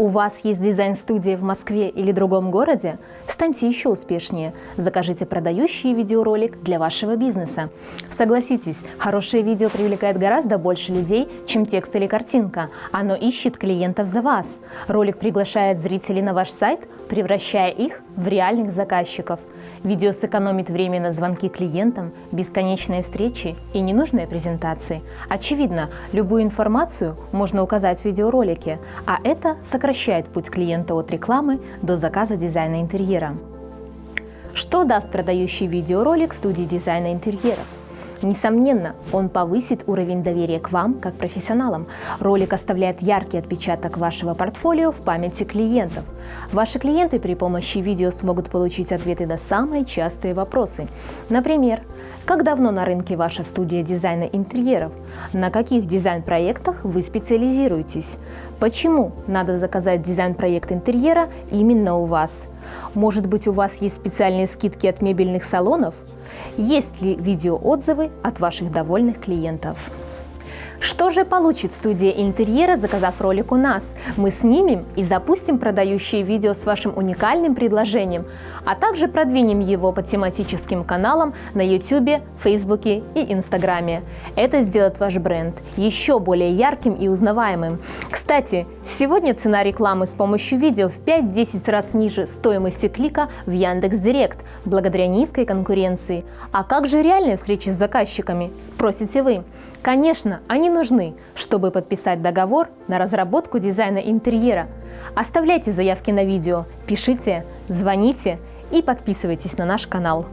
У вас есть дизайн-студия в Москве или другом городе? Станьте еще успешнее. Закажите продающий видеоролик для вашего бизнеса. Согласитесь, хорошее видео привлекает гораздо больше людей, чем текст или картинка. Оно ищет клиентов за вас. Ролик приглашает зрителей на ваш сайт, превращая их в реальных заказчиков. Видео сэкономит время на звонки клиентам, бесконечные встречи и ненужные презентации. Очевидно, любую информацию можно указать в видеоролике, а это сокращает путь клиента от рекламы до заказа дизайна интерьера. Что даст продающий видеоролик студии дизайна интерьеров? Несомненно, он повысит уровень доверия к вам как профессионалам. Ролик оставляет яркий отпечаток вашего портфолио в памяти клиентов. Ваши клиенты при помощи видео смогут получить ответы на самые частые вопросы. Например, как давно на рынке ваша студия дизайна интерьеров? На каких дизайн-проектах вы специализируетесь? Почему надо заказать дизайн-проект интерьера именно у вас? Может быть, у вас есть специальные скидки от мебельных салонов? Есть ли видеоотзывы от ваших довольных клиентов? Что же получит студия интерьера, заказав ролик у нас? Мы снимем и запустим продающее видео с вашим уникальным предложением, а также продвинем его по тематическим каналам на YouTube, Facebook и Инстаграме. Это сделает ваш бренд еще более ярким и узнаваемым. Кстати, сегодня цена рекламы с помощью видео в 5-10 раз ниже стоимости клика в Яндекс.Директ, благодаря низкой конкуренции. А как же реальные встречи с заказчиками, спросите вы? Конечно, нужны, чтобы подписать договор на разработку дизайна интерьера. Оставляйте заявки на видео, пишите, звоните и подписывайтесь на наш канал.